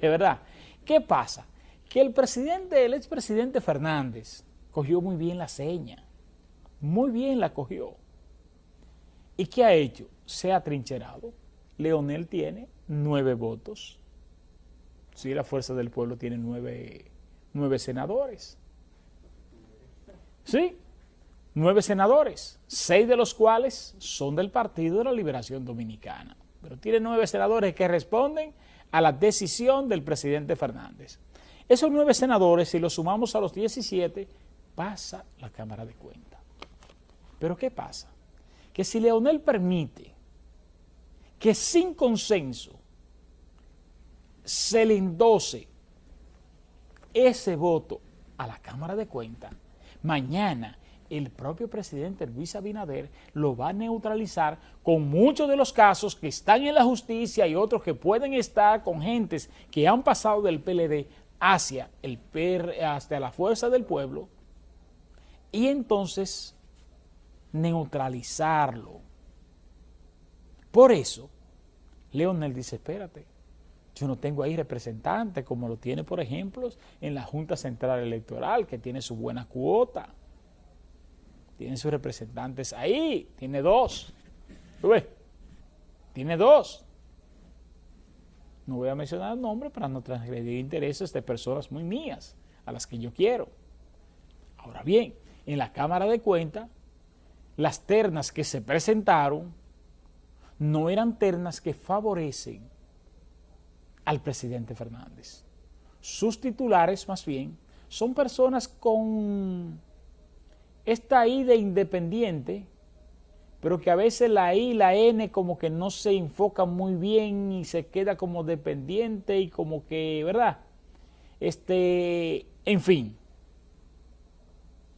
verdad. ¿Qué pasa? Que el presidente, el expresidente Fernández, cogió muy bien la seña. Muy bien la cogió. ¿Y qué ha hecho? Se ha trincherado. Leonel tiene nueve votos. Sí, la Fuerza del Pueblo tiene nueve, nueve senadores. Sí, nueve senadores, seis de los cuales son del Partido de la Liberación Dominicana. Pero tiene nueve senadores que responden a la decisión del presidente Fernández. Esos nueve senadores, si los sumamos a los 17, pasa la Cámara de Cuentas. Pero ¿qué pasa? Que si Leonel permite que sin consenso se le endose ese voto a la Cámara de Cuentas, mañana el propio presidente Luis Abinader lo va a neutralizar con muchos de los casos que están en la justicia y otros que pueden estar con gentes que han pasado del PLD hacia, el PR, hasta la fuerza del pueblo y entonces neutralizarlo. Por eso, Leonel dice, espérate, yo no tengo ahí representante como lo tiene, por ejemplo, en la Junta Central Electoral, que tiene su buena cuota. Tiene sus representantes ahí, tiene dos. ¿Tú ves? Tiene dos. No voy a mencionar el nombre para no transgredir intereses de personas muy mías, a las que yo quiero. Ahora bien, en la Cámara de Cuentas, las ternas que se presentaron no eran ternas que favorecen al presidente Fernández. Sus titulares, más bien, son personas con esta I de independiente, pero que a veces la I y la N como que no se enfocan muy bien y se queda como dependiente y como que, ¿verdad? Este, en fin,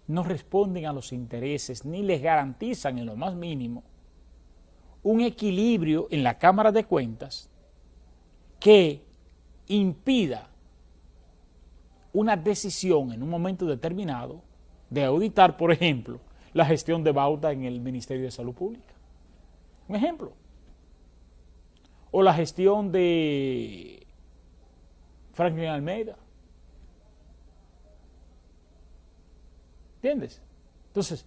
no responden a los intereses ni les garantizan en lo más mínimo un equilibrio en la Cámara de Cuentas que impida una decisión en un momento determinado de auditar, por ejemplo, la gestión de Bauta en el Ministerio de Salud Pública. Un ejemplo. O la gestión de Franklin Almeida. ¿Entiendes? Entonces,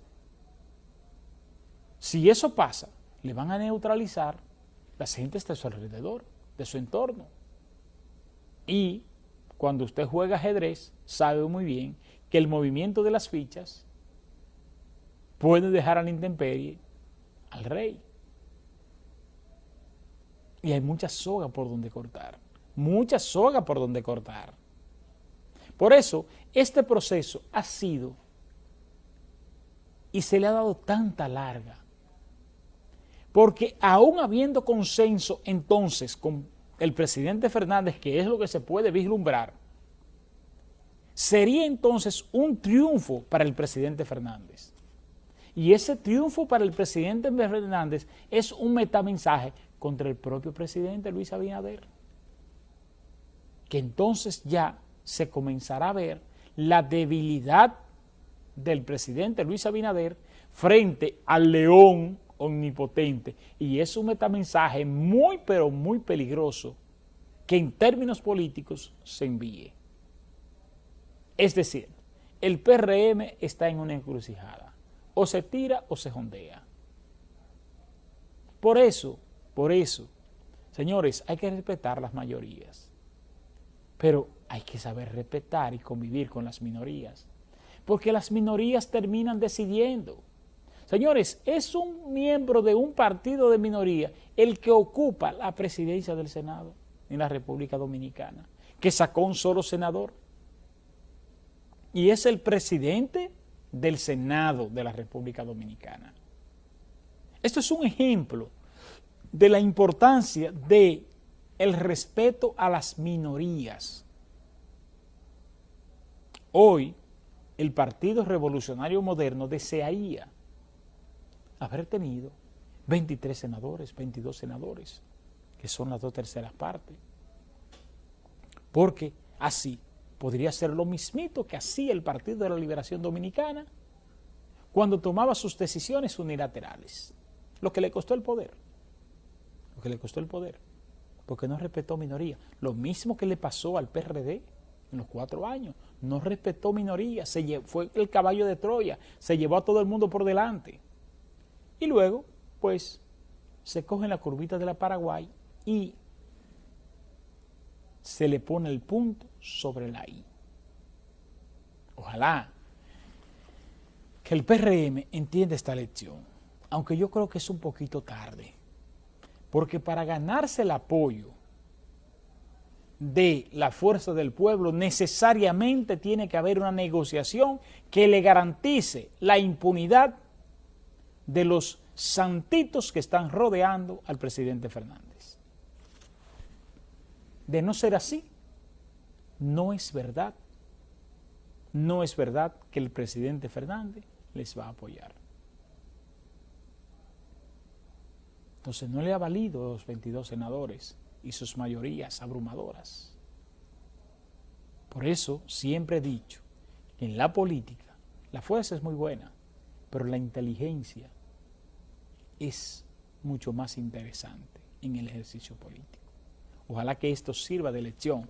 si eso pasa, le van a neutralizar las gentes de su alrededor, de su entorno. Y cuando usted juega ajedrez, sabe muy bien que el movimiento de las fichas puede dejar a la intemperie al rey. Y hay mucha soga por donde cortar, mucha soga por donde cortar. Por eso, este proceso ha sido y se le ha dado tanta larga. Porque aún habiendo consenso entonces con el presidente Fernández, que es lo que se puede vislumbrar, sería entonces un triunfo para el presidente Fernández. Y ese triunfo para el presidente Fernández es un metamensaje contra el propio presidente Luis Abinader, que entonces ya se comenzará a ver la debilidad del presidente Luis Abinader frente al león omnipotente. Y es un metamensaje muy, pero muy peligroso que en términos políticos se envíe. Es decir, el PRM está en una encrucijada. O se tira o se jondea. Por eso, por eso, señores, hay que respetar las mayorías. Pero hay que saber respetar y convivir con las minorías. Porque las minorías terminan decidiendo. Señores, es un miembro de un partido de minoría el que ocupa la presidencia del Senado en la República Dominicana, que sacó un solo senador y es el presidente del Senado de la República Dominicana. Esto es un ejemplo de la importancia de el respeto a las minorías. Hoy, el Partido Revolucionario Moderno desearía haber tenido 23 senadores, 22 senadores, que son las dos terceras partes, porque así podría ser lo mismito que hacía el Partido de la Liberación Dominicana cuando tomaba sus decisiones unilaterales, lo que le costó el poder, lo que le costó el poder. porque no respetó minoría. Lo mismo que le pasó al PRD en los cuatro años. No respetó minoría, fue el caballo de Troya, se llevó a todo el mundo por delante. Y luego, pues, se coge la curvita de la Paraguay y se le pone el punto sobre la I. Ojalá que el PRM entienda esta lección, aunque yo creo que es un poquito tarde, porque para ganarse el apoyo de la fuerza del pueblo necesariamente tiene que haber una negociación que le garantice la impunidad de los santitos que están rodeando al presidente Fernández. De no ser así, no es verdad, no es verdad que el presidente Fernández les va a apoyar. Entonces no le ha valido los 22 senadores y sus mayorías abrumadoras. Por eso siempre he dicho que en la política la fuerza es muy buena, pero la inteligencia es mucho más interesante en el ejercicio político. Ojalá que esto sirva de lección.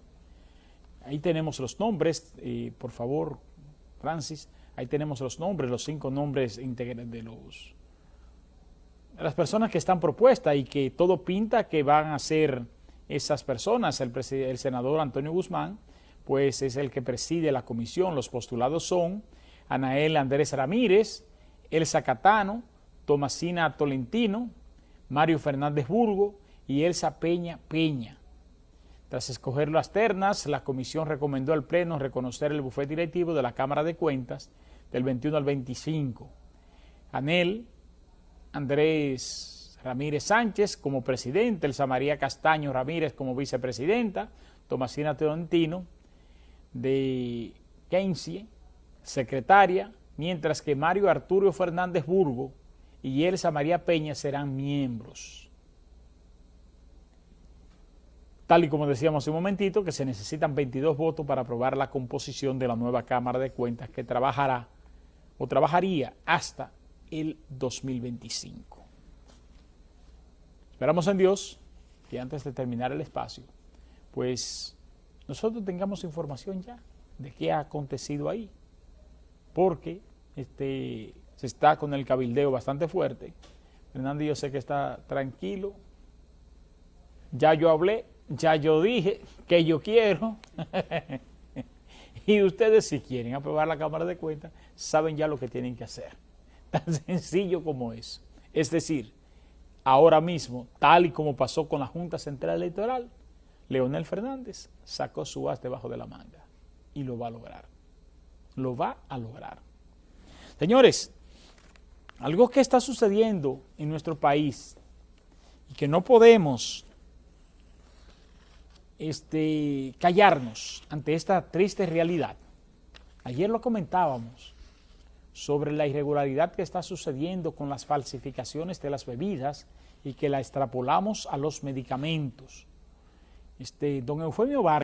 Ahí tenemos los nombres, por favor, Francis, ahí tenemos los nombres, los cinco nombres de los las personas que están propuestas y que todo pinta que van a ser esas personas. El, el senador Antonio Guzmán, pues es el que preside la comisión. Los postulados son Anael Andrés Ramírez, Elsa Catano, Tomasina Tolentino, Mario Fernández Burgo y Elsa Peña Peña. Tras escoger las ternas, la comisión recomendó al Pleno reconocer el bufete directivo de la Cámara de Cuentas del 21 al 25. Anel, Andrés Ramírez Sánchez como presidente, Elsa María Castaño Ramírez como vicepresidenta, Tomasina Tolentino de Kensie, secretaria, mientras que Mario Arturo Fernández Burgo y Elsa María Peña serán miembros. Tal y como decíamos hace un momentito, que se necesitan 22 votos para aprobar la composición de la nueva Cámara de Cuentas que trabajará o trabajaría hasta el 2025. Esperamos en Dios que antes de terminar el espacio, pues nosotros tengamos información ya de qué ha acontecido ahí, porque este, se está con el cabildeo bastante fuerte. Fernando yo sé que está tranquilo. Ya yo hablé, ya yo dije que yo quiero. y ustedes si quieren aprobar la Cámara de Cuentas, saben ya lo que tienen que hacer. Tan sencillo como eso. Es decir, ahora mismo, tal y como pasó con la Junta Central Electoral, Leonel Fernández sacó su as debajo de la manga y lo va a lograr. Lo va a lograr. Señores, algo que está sucediendo en nuestro país y que no podemos este, callarnos ante esta triste realidad. Ayer lo comentábamos sobre la irregularidad que está sucediendo con las falsificaciones de las bebidas y que la extrapolamos a los medicamentos. Este, don Eufemio Vargas